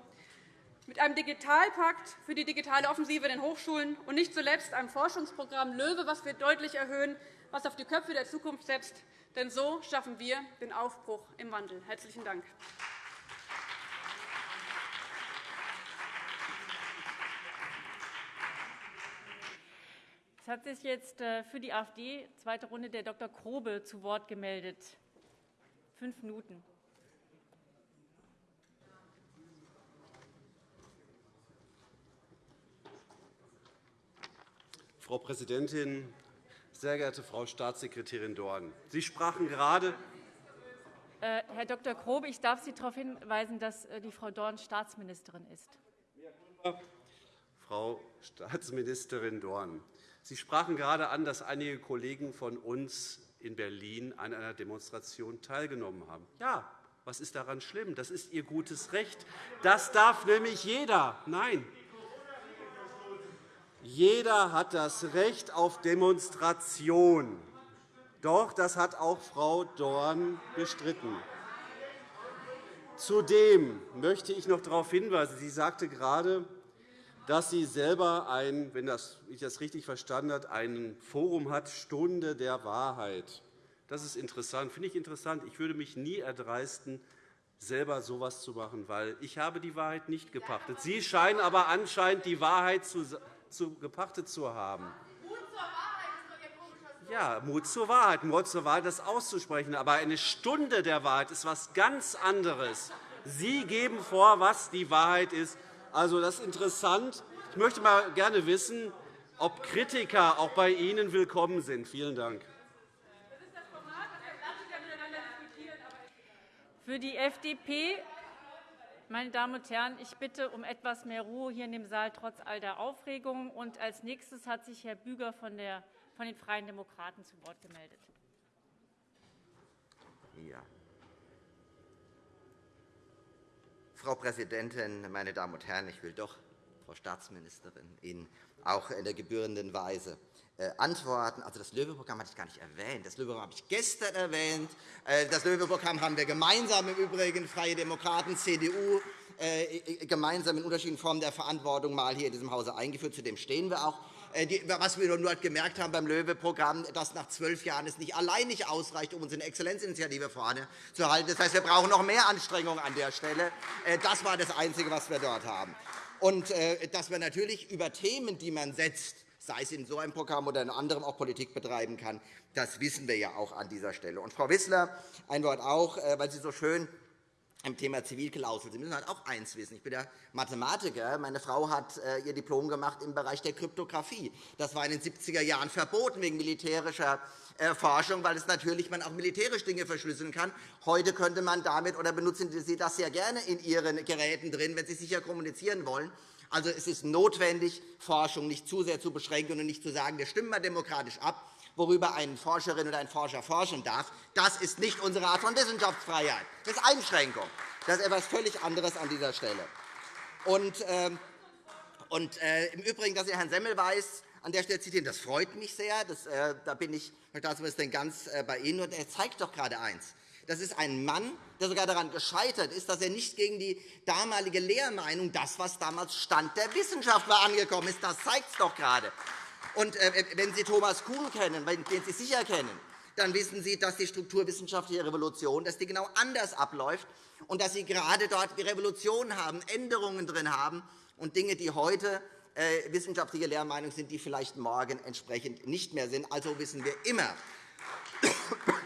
mit einem Digitalpakt für die digitale Offensive in den Hochschulen und nicht zuletzt einem Forschungsprogramm LOEWE, das wir deutlich erhöhen, was auf die Köpfe der Zukunft setzt. Denn so schaffen wir den Aufbruch im Wandel. – Herzlichen Dank. Hat sich jetzt äh, für die AfD zweite Runde der Dr. Grobe zu Wort gemeldet. Fünf Minuten. Frau Präsidentin, sehr geehrte Frau Staatssekretärin Dorn! Sie sprachen gerade äh, Herr Dr. Grobe, ich darf Sie darauf hinweisen, dass äh, die Frau Dorn Staatsministerin ist. Frau Staatsministerin Dorn, Sie sprachen gerade an, dass einige Kollegen von uns in Berlin an einer Demonstration teilgenommen haben. Ja, was ist daran schlimm? Das ist Ihr gutes Recht. Das darf nämlich jeder. Nein, jeder hat das Recht auf Demonstration. Doch, das hat auch Frau Dorn bestritten. Zudem möchte ich noch darauf hinweisen, sie sagte gerade, dass sie selber ein, wenn ich das richtig verstanden habe, ein Forum hat, Stunde der Wahrheit. Das ist interessant, finde ich interessant. Ich würde mich nie erdreisten, selber so etwas zu machen, weil ich habe die Wahrheit nicht gepachtet. Sie scheinen aber anscheinend die Wahrheit zu gepachtet zu haben. Ja, Mut zur Wahrheit, Mut zur Wahrheit, das auszusprechen. Aber eine Stunde der Wahrheit ist etwas ganz anderes. Sie geben vor, was die Wahrheit ist. Also, das ist interessant. Ich möchte mal gerne wissen, ob Kritiker auch bei Ihnen willkommen sind. Vielen Dank. Für die FDP meine Damen und Herren, ich bitte um etwas mehr Ruhe hier in dem Saal trotz all der Aufregung. Und als nächstes hat sich Herr Büger von, der, von den Freien Demokraten zu Wort gemeldet. Ja. Frau Präsidentin, meine Damen und Herren! Ich will doch, Frau Staatsministerin, Ihnen auch in der gebührenden Weise äh, antworten. Also das Löwe-Programm hatte ich gar nicht erwähnt. Das Löwe-Programm habe ich gestern erwähnt. Äh, das Löwe-Programm haben wir gemeinsam im Übrigen, Freie Demokraten, CDU, äh, gemeinsam in unterschiedlichen Formen der Verantwortung mal hier in diesem Hause eingeführt. Zu dem stehen wir auch. Was wir nur gemerkt haben beim Löwe-Programm, dass nach zwölf Jahren es nicht allein nicht ausreicht, um unsere Exzellenzinitiative vorne zu halten. Das heißt, wir brauchen noch mehr Anstrengungen an der Stelle. Das war das Einzige, was wir dort haben. Und dass wir natürlich über Themen, die man setzt, sei es in so einem Programm oder in anderem auch Politik betreiben kann. Das wissen wir ja auch an dieser Stelle. Und Frau Wissler, ein Wort auch, äh, weil Sie so schön im Thema Zivilklausel. Sie müssen halt auch eins wissen. Ich bin ja Mathematiker. Meine Frau hat äh, ihr Diplom gemacht im Bereich der Kryptographie. Das war in den 70er Jahren verboten wegen militärischer äh, Forschung, weil es natürlich man auch militärisch Dinge verschlüsseln kann. Heute könnte man damit oder benutzen Sie das sehr gerne in Ihren Geräten drin, wenn Sie sicher kommunizieren wollen. Also es ist notwendig, Forschung nicht zu sehr zu beschränken und nicht zu sagen, wir stimmen mal demokratisch ab, worüber eine Forscherin oder ein Forscher forschen darf. Das ist nicht unsere Art von Wissenschaftsfreiheit. Das ist Einschränkung. Das ist etwas völlig anderes an dieser Stelle. Und, äh, und äh, Im Übrigen, dass Sie Herrn Semmelweis an der Stelle zitieren, das freut mich sehr. Das, äh, da bin ich, Herr Staatsminister, ganz äh, bei Ihnen. Und er zeigt doch gerade eins. Das ist ein Mann, der sogar daran gescheitert ist, dass er nicht gegen die damalige Lehrmeinung, das, was damals Stand der Wissenschaft war, angekommen ist. Das zeigt es doch gerade. Und äh, wenn Sie Thomas Kuhn kennen, den Sie sicher kennen, dann wissen Sie, dass die strukturwissenschaftliche Revolution dass die genau anders abläuft und dass Sie gerade dort die Revolution haben, Änderungen drin haben und Dinge, die heute äh, wissenschaftliche Lehrmeinung sind, die vielleicht morgen entsprechend nicht mehr sind. Also wissen wir immer,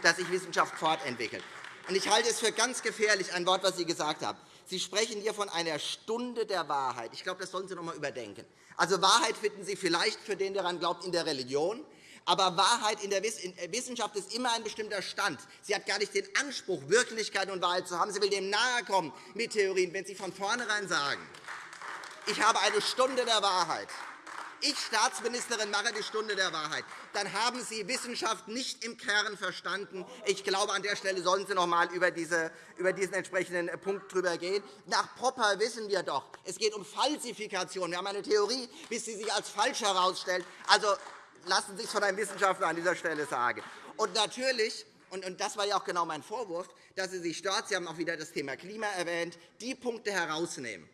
dass sich Wissenschaft fortentwickelt. Ich halte es für ganz gefährlich, ein Wort, das Sie gesagt haben. Sie sprechen hier von einer Stunde der Wahrheit. Ich glaube, das sollten Sie noch einmal überdenken. Also Wahrheit finden Sie vielleicht für den, der daran glaubt, in der Religion. Aber Wahrheit in der Wissenschaft ist immer ein bestimmter Stand. Sie hat gar nicht den Anspruch, Wirklichkeit und Wahrheit zu haben. Sie will dem nahe kommen mit Theorien, wenn Sie von vornherein sagen, ich habe eine Stunde der Wahrheit ich Staatsministerin mache die Stunde der Wahrheit, dann haben Sie Wissenschaft nicht im Kern verstanden. Ich glaube, an der Stelle sollten Sie noch einmal über, diese, über diesen entsprechenden Punkt drüber gehen. Nach Popper wissen wir doch, es geht um Falsifikation. Wir haben eine Theorie, bis sie sich als falsch herausstellt. Also lassen Sie sich von einem Wissenschaftler an dieser Stelle sagen. Und natürlich und das war ja auch genau mein Vorwurf, dass Sie sich dort, Sie haben auch wieder das Thema Klima erwähnt, die Punkte herausnehmen,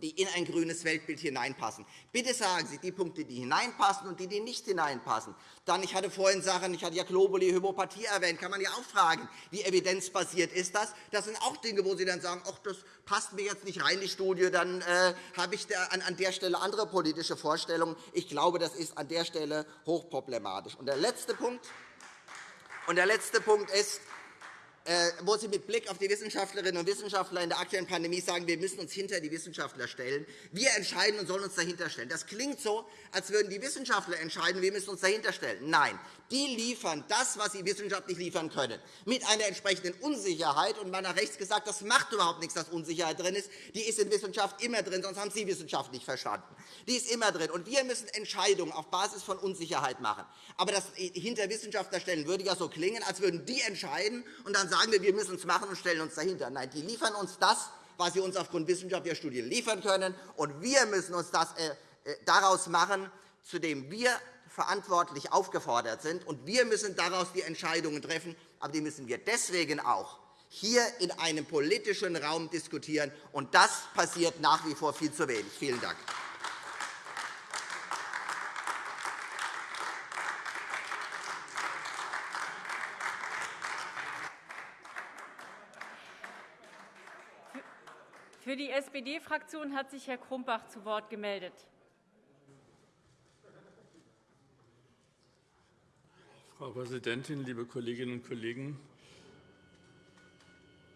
die in ein grünes Weltbild hineinpassen. Bitte sagen Sie die Punkte, die hineinpassen und die, die nicht hineinpassen. Dann, ich hatte vorhin Sachen, ich hatte ja Globuli, Homöopathie erwähnt, kann man ja auch fragen, wie evidenzbasiert ist das? Das sind auch Dinge, wo Sie dann sagen, ach, das passt mir jetzt nicht rein, die Studie, dann äh, habe ich da an, an der Stelle andere politische Vorstellungen. Ich glaube, das ist an der Stelle hochproblematisch. Und der letzte Punkt, und der letzte Punkt ist, wo Sie mit Blick auf die Wissenschaftlerinnen und Wissenschaftler in der aktuellen Pandemie sagen, wir müssen uns hinter die Wissenschaftler stellen. Wir entscheiden und sollen uns dahinter stellen. Das klingt so, als würden die Wissenschaftler entscheiden, wir müssen uns dahinter stellen. Nein, die liefern das, was sie wissenschaftlich liefern können, mit einer entsprechenden Unsicherheit. Und man hat rechts gesagt, das macht überhaupt nichts, dass Unsicherheit drin ist. Die ist in Wissenschaft immer drin, sonst haben Sie Wissenschaft nicht verstanden. Die ist immer drin. Und wir müssen Entscheidungen auf Basis von Unsicherheit machen. Aber das hinter Wissenschaftler stellen würde ja so klingen, als würden die entscheiden und dann sagen wir, wir müssen es machen und stellen uns dahinter. Nein, die liefern uns das, was sie uns aufgrund wissenschaftlicher Studien liefern können. Und wir müssen uns das äh, äh, daraus machen, zu dem wir verantwortlich aufgefordert sind. Und wir müssen daraus die Entscheidungen treffen. Aber die müssen wir deswegen auch hier in einem politischen Raum diskutieren. Und das passiert nach wie vor viel zu wenig. Vielen Dank. Für die SPD-Fraktion hat sich Herr Krumbach zu Wort gemeldet. Frau Präsidentin, liebe Kolleginnen und Kollegen!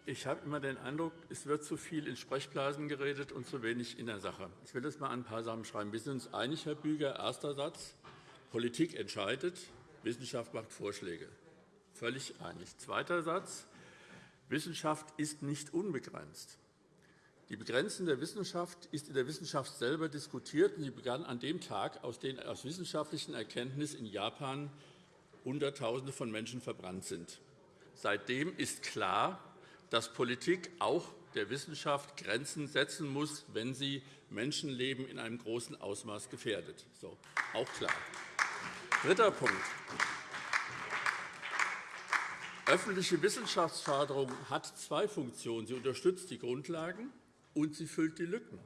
Ich habe immer den Eindruck, es wird zu viel in Sprechblasen geredet und zu wenig in der Sache. Ich will das einmal ein paar Sachen schreiben. Wir sind uns einig, Herr Büger. Erster Satz. Politik entscheidet, Wissenschaft macht Vorschläge. Völlig einig. Zweiter Satz. Wissenschaft ist nicht unbegrenzt. Die Begrenzung der Wissenschaft ist in der Wissenschaft selber diskutiert. und Sie begann an dem Tag, aus den aus wissenschaftlichen Erkenntnissen in Japan Hunderttausende von Menschen verbrannt sind. Seitdem ist klar, dass Politik auch der Wissenschaft Grenzen setzen muss, wenn sie Menschenleben in einem großen Ausmaß gefährdet. So, auch klar. Dritter Punkt. Öffentliche Wissenschaftsförderung hat zwei Funktionen. Sie unterstützt die Grundlagen, und sie füllt die Lücken.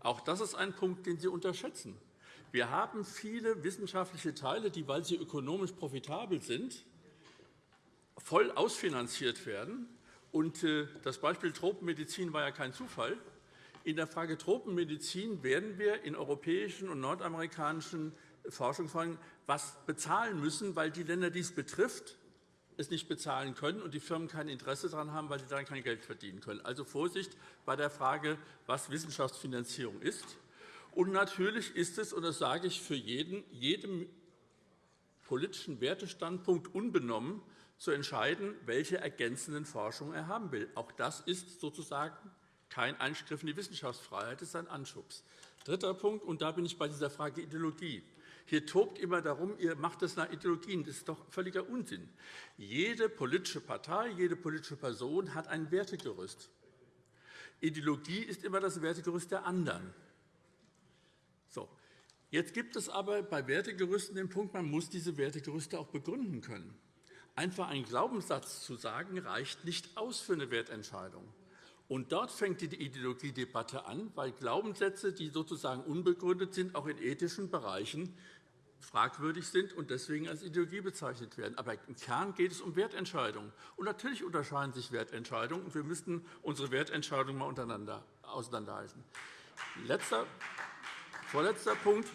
Auch das ist ein Punkt, den Sie unterschätzen. Wir haben viele wissenschaftliche Teile, die, weil sie ökonomisch profitabel sind, voll ausfinanziert werden. Und äh, das Beispiel Tropenmedizin war ja kein Zufall. In der Frage Tropenmedizin werden wir in europäischen und nordamerikanischen Forschungsfragen was bezahlen müssen, weil die Länder, die es betrifft, es nicht bezahlen können und die Firmen kein Interesse daran haben, weil sie dann kein Geld verdienen können. Also Vorsicht bei der Frage, was Wissenschaftsfinanzierung ist. Und natürlich ist es, und das sage ich für jeden, jedem politischen Wertestandpunkt unbenommen, zu entscheiden, welche ergänzenden Forschung er haben will. Auch das ist sozusagen kein Eingriff in die Wissenschaftsfreiheit, es ist ein Anschubs. Dritter Punkt, und da bin ich bei dieser Frage Ideologie. Hier tobt immer darum, ihr macht das nach Ideologien. Das ist doch völliger Unsinn. Jede politische Partei, jede politische Person hat ein Wertegerüst. Ideologie ist immer das Wertegerüst der anderen. So. Jetzt gibt es aber bei Wertegerüsten den Punkt, man muss diese Wertegerüste auch begründen können. Einfach einen Glaubenssatz zu sagen, reicht nicht aus für eine Wertentscheidung. Und dort fängt die Ideologiedebatte an, weil Glaubenssätze, die sozusagen unbegründet sind, auch in ethischen Bereichen fragwürdig sind und deswegen als Ideologie bezeichnet werden. Aber im Kern geht es um Wertentscheidungen. Und natürlich unterscheiden sich Wertentscheidungen, und wir müssten unsere Wertentscheidungen mal untereinander auseinanderhalten. Letzter, vorletzter Punkt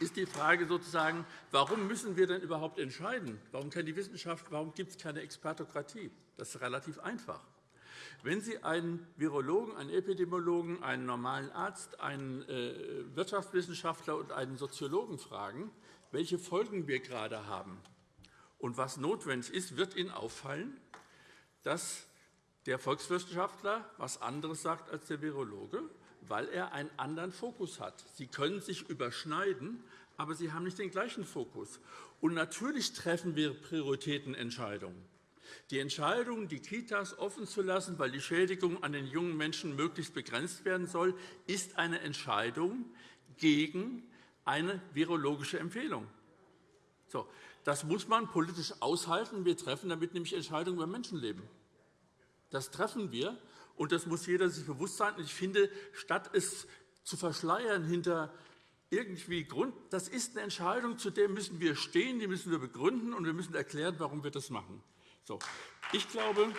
ist die Frage sozusagen, warum müssen wir denn überhaupt entscheiden? Warum kann die Wissenschaft, warum gibt es keine Expertokratie? Das ist relativ einfach. Wenn Sie einen Virologen, einen Epidemiologen, einen normalen Arzt, einen äh, Wirtschaftswissenschaftler und einen Soziologen fragen, welche Folgen wir gerade haben und was notwendig ist, wird Ihnen auffallen, dass der Volkswissenschaftler etwas anderes sagt als der Virologe, weil er einen anderen Fokus hat. Sie können sich überschneiden, aber sie haben nicht den gleichen Fokus. Und natürlich treffen wir Prioritätenentscheidungen. Die Entscheidung, die Kitas offen zu lassen, weil die Schädigung an den jungen Menschen möglichst begrenzt werden soll, ist eine Entscheidung gegen eine virologische Empfehlung. So, das muss man politisch aushalten. Wir treffen damit nämlich Entscheidungen über Menschenleben. Das treffen wir. Und das muss jeder sich bewusst sein. Ich finde, statt es zu verschleiern hinter irgendwie Grund, das ist eine Entscheidung, zu der müssen wir stehen, die müssen wir begründen, und wir müssen erklären, warum wir das machen. So, ich glaube,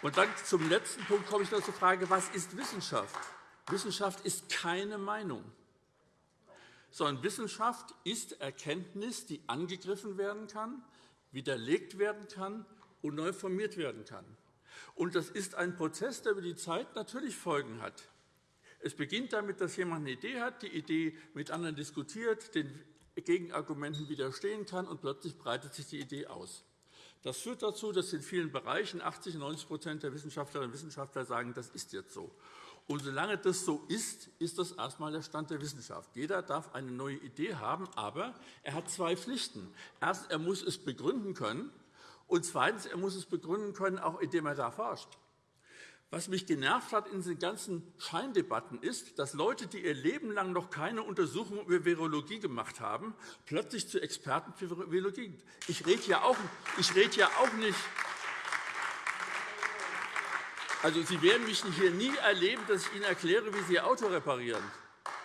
und dann zum letzten Punkt komme ich noch zur Frage, was ist Wissenschaft? Wissenschaft ist keine Meinung, sondern Wissenschaft ist Erkenntnis, die angegriffen werden kann, widerlegt werden kann und neu formiert werden kann. Und das ist ein Prozess, der über die Zeit natürlich Folgen hat. Es beginnt damit, dass jemand eine Idee hat, die Idee mit anderen diskutiert, den Gegenargumenten widerstehen kann, und plötzlich breitet sich die Idee aus. Das führt dazu, dass in vielen Bereichen 80 90% der Wissenschaftlerinnen und Wissenschaftler sagen, das ist jetzt so. Und solange das so ist, ist das erst einmal der Stand der Wissenschaft. Jeder darf eine neue Idee haben, aber er hat zwei Pflichten. Erstens, er muss es begründen können, und zweitens, er muss es begründen können, auch indem er da forscht. Was mich genervt hat in diesen ganzen Scheindebatten ist, dass Leute, die ihr Leben lang noch keine Untersuchung über Virologie gemacht haben, plötzlich zu Experten für Virologie. Ich rede ja auch, ich rede ja auch nicht also, Sie werden mich hier nie erleben, dass ich Ihnen erkläre, wie Sie Ihr Auto reparieren.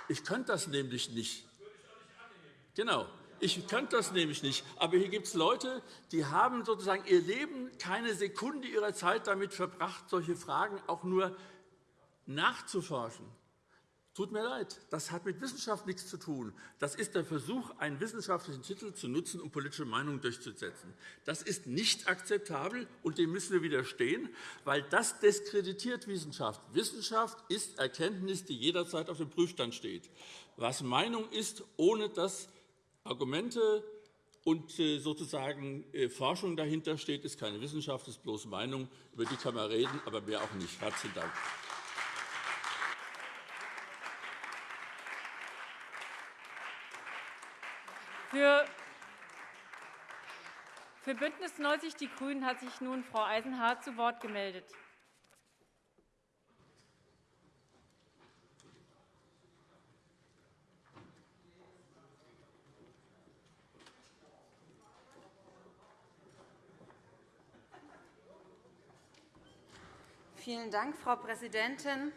Ich könnte das nämlich nicht. Genau. Ich könnte das nämlich nicht. Aber hier gibt es Leute, die haben sozusagen ihr Leben keine Sekunde ihrer Zeit damit verbracht, solche Fragen auch nur nachzuforschen. Tut mir leid, das hat mit Wissenschaft nichts zu tun. Das ist der Versuch, einen wissenschaftlichen Titel zu nutzen, um politische Meinungen durchzusetzen. Das ist nicht akzeptabel, und dem müssen wir widerstehen, weil das diskreditiert Wissenschaft. Wissenschaft ist Erkenntnis, die jederzeit auf dem Prüfstand steht. Was Meinung ist, ohne dass Argumente und äh, sozusagen äh, Forschung dahinter steht, ist keine Wissenschaft, ist bloß Meinung. Über die kann man reden, aber mehr auch nicht. Herzlichen Dank. Für, für BÜNDNIS 90 die GRÜNEN hat sich nun Frau Eisenhardt zu Wort gemeldet. Vielen Dank, Frau Präsidentin.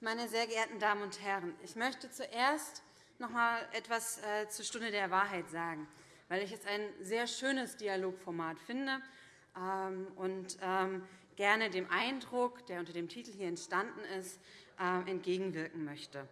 Meine sehr geehrten Damen und Herren, ich möchte zuerst noch einmal etwas äh, zur Stunde der Wahrheit sagen, weil ich es ein sehr schönes Dialogformat finde ähm, und ähm, gerne dem Eindruck, der unter dem Titel hier entstanden ist, äh, entgegenwirken möchte.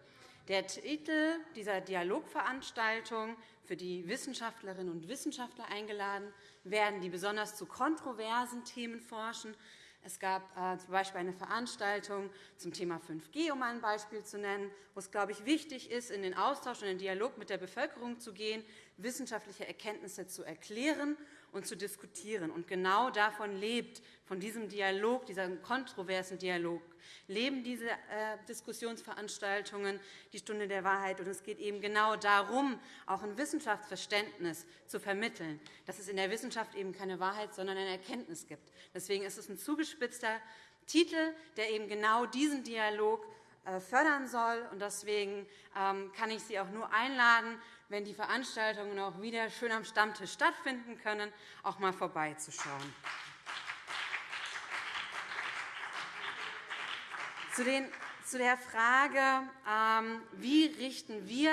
Der Titel dieser Dialogveranstaltung, für die Wissenschaftlerinnen und Wissenschaftler eingeladen werden, die besonders zu kontroversen Themen forschen, es gab äh, z. B. eine Veranstaltung zum Thema 5G, um ein Beispiel zu nennen, wo es, glaube ich, wichtig ist, in den Austausch und den Dialog mit der Bevölkerung zu gehen, wissenschaftliche Erkenntnisse zu erklären und zu diskutieren. Und genau davon lebt, von diesem Dialog, diesem kontroversen Dialog, leben diese äh, Diskussionsveranstaltungen, die Stunde der Wahrheit. Und es geht eben genau darum, auch ein Wissenschaftsverständnis zu vermitteln, dass es in der Wissenschaft eben keine Wahrheit, sondern eine Erkenntnis gibt. Deswegen ist es ein zugespitzter Titel, der eben genau diesen Dialog äh, fördern soll. Deswegen ähm, kann ich Sie auch nur einladen, wenn die Veranstaltungen auch wieder schön am Stammtisch stattfinden können, auch einmal vorbeizuschauen. Zu der Frage, ähm, wie richten wir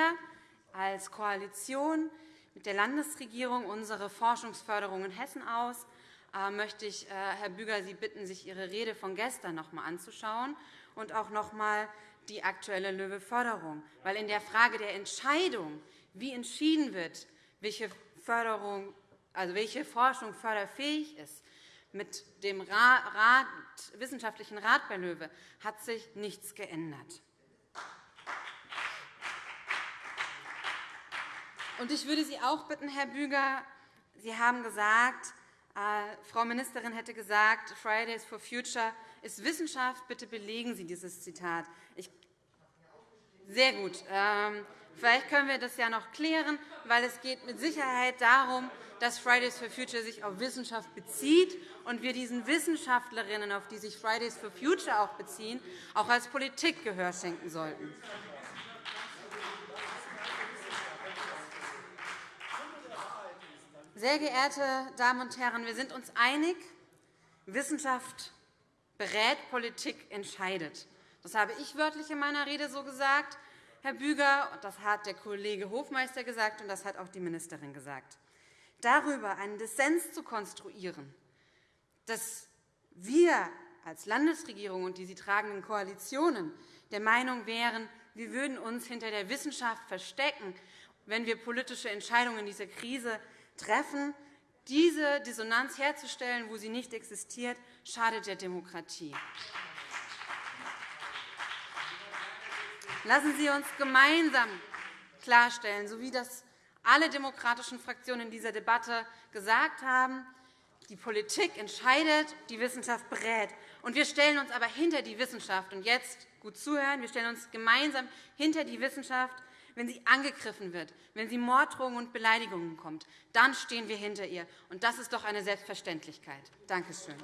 als Koalition mit der Landesregierung unsere Forschungsförderung in Hessen aus, äh, möchte ich äh, Herr Büger Sie bitten, sich Ihre Rede von gestern noch einmal anzuschauen und auch noch einmal die aktuelle Löwe-Förderung. Weil in der Frage der Entscheidung, wie entschieden wird, welche, Förderung, also welche Forschung förderfähig ist, mit dem Rat, Wissenschaftlichen Rat bei LOEWE hat sich nichts geändert. Ich würde Sie auch bitten, Herr Büger, Sie haben gesagt, äh, Frau Ministerin hätte gesagt, Fridays for Future ist Wissenschaft. Bitte belegen Sie dieses Zitat. Ich sehr gut. Ähm, vielleicht können wir das ja noch klären, weil es geht mit Sicherheit darum, dass Fridays for Future sich auf Wissenschaft bezieht und wir diesen Wissenschaftlerinnen, auf die sich Fridays for Future auch beziehen, auch als Politik Gehör schenken sollten. Sehr geehrte Damen und Herren, wir sind uns einig, Wissenschaft berät, Politik entscheidet. Das habe ich wörtlich in meiner Rede so gesagt, Herr Büger, das hat der Kollege Hofmeister gesagt, und das hat auch die Ministerin gesagt. Darüber einen Dissens zu konstruieren, dass wir als Landesregierung und die sie tragenden Koalitionen der Meinung wären, wir würden uns hinter der Wissenschaft verstecken, wenn wir politische Entscheidungen in dieser Krise treffen. Diese Dissonanz herzustellen, wo sie nicht existiert, schadet der Demokratie. Lassen Sie uns gemeinsam klarstellen, so wie das alle demokratischen Fraktionen in dieser Debatte gesagt haben, die Politik entscheidet, die Wissenschaft berät. Und wir stellen uns aber hinter die Wissenschaft. Und jetzt gut zuhören. Wir stellen uns gemeinsam hinter die Wissenschaft, wenn sie angegriffen wird, wenn sie Morddrohungen und Beleidigungen bekommt. Dann stehen wir hinter ihr. Und das ist doch eine Selbstverständlichkeit. Danke schön.